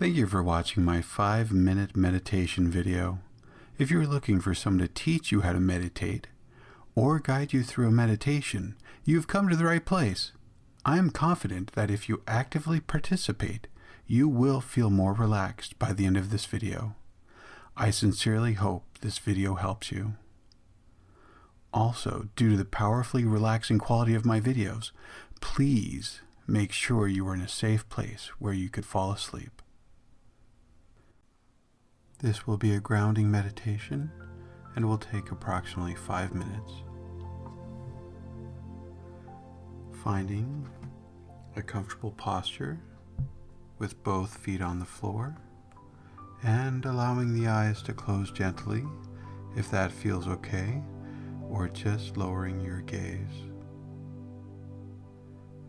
Thank you for watching my 5 minute meditation video. If you're looking for someone to teach you how to meditate or guide you through a meditation, you've come to the right place. I am confident that if you actively participate, you will feel more relaxed by the end of this video. I sincerely hope this video helps you. Also, due to the powerfully relaxing quality of my videos, please make sure you are in a safe place where you could fall asleep. This will be a grounding meditation and will take approximately five minutes. Finding a comfortable posture with both feet on the floor and allowing the eyes to close gently if that feels okay or just lowering your gaze.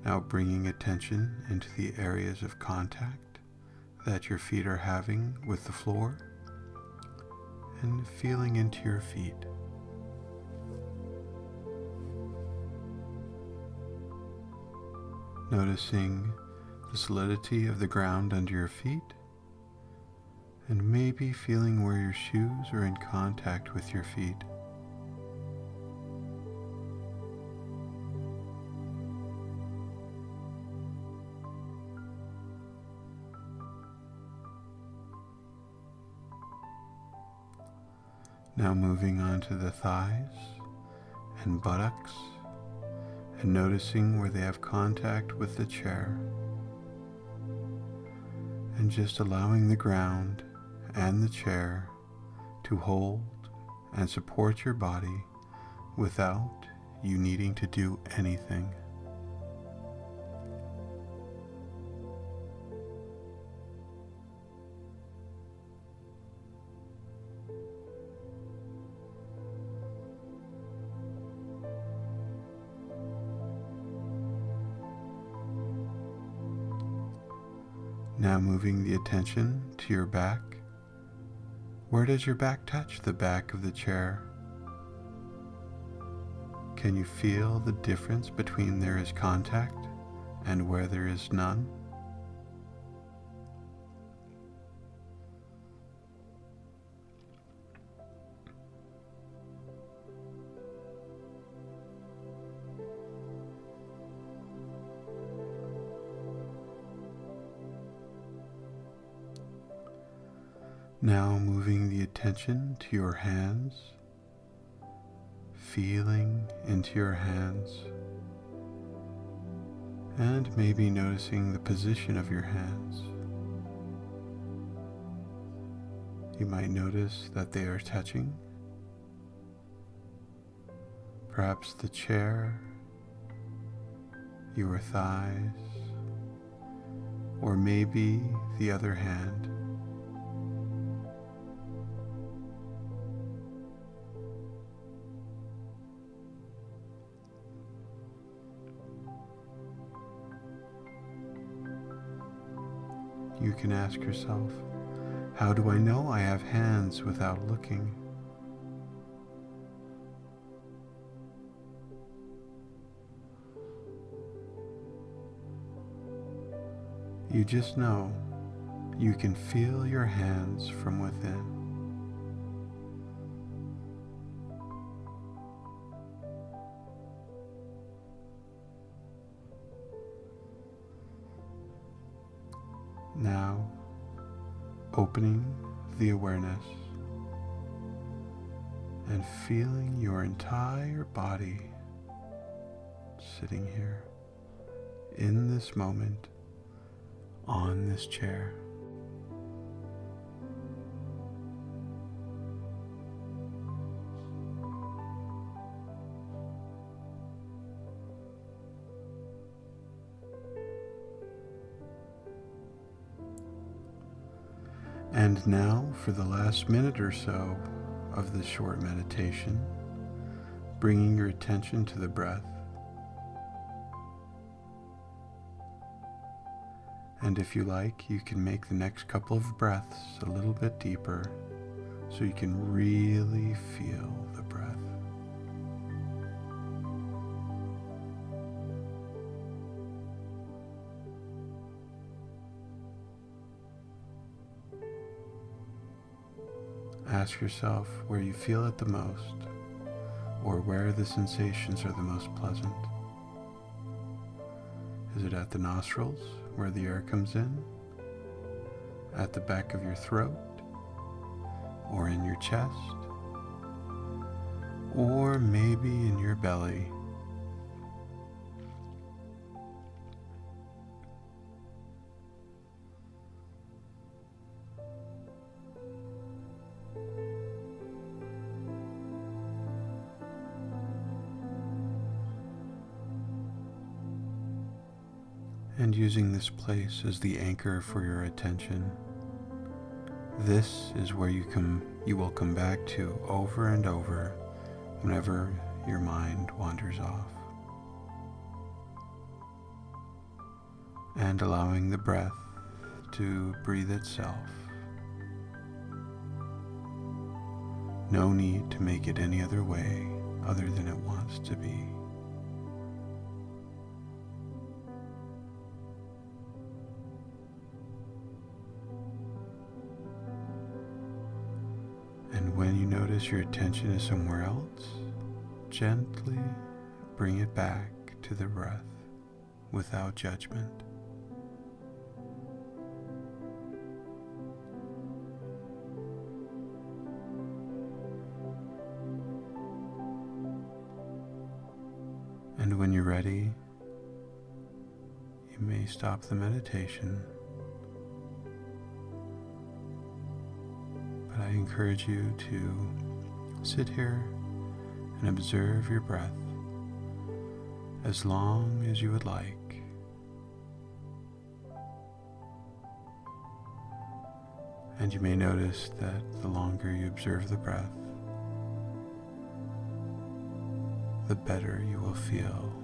Now bringing attention into the areas of contact that your feet are having with the floor and feeling into your feet. Noticing the solidity of the ground under your feet and maybe feeling where your shoes are in contact with your feet. Now moving on to the thighs and buttocks and noticing where they have contact with the chair and just allowing the ground and the chair to hold and support your body without you needing to do anything. Now moving the attention to your back. Where does your back touch the back of the chair? Can you feel the difference between there is contact and where there is none? Now moving the attention to your hands, feeling into your hands, and maybe noticing the position of your hands. You might notice that they are touching, perhaps the chair, your thighs, or maybe the other hand. You can ask yourself, how do I know I have hands without looking? You just know you can feel your hands from within. Now, opening the awareness and feeling your entire body sitting here in this moment on this chair. And now, for the last minute or so of this short meditation, bringing your attention to the breath. And if you like, you can make the next couple of breaths a little bit deeper so you can really feel the breath. Ask yourself where you feel it the most or where the sensations are the most pleasant. Is it at the nostrils where the air comes in? At the back of your throat? Or in your chest? Or maybe in your belly? And using this place as the anchor for your attention. This is where you come you will come back to over and over whenever your mind wanders off. And allowing the breath to breathe itself. No need to make it any other way other than it wants to be. When you notice your attention is somewhere else, gently bring it back to the breath without judgment. And when you're ready, you may stop the meditation encourage you to sit here and observe your breath as long as you would like. And you may notice that the longer you observe the breath, the better you will feel.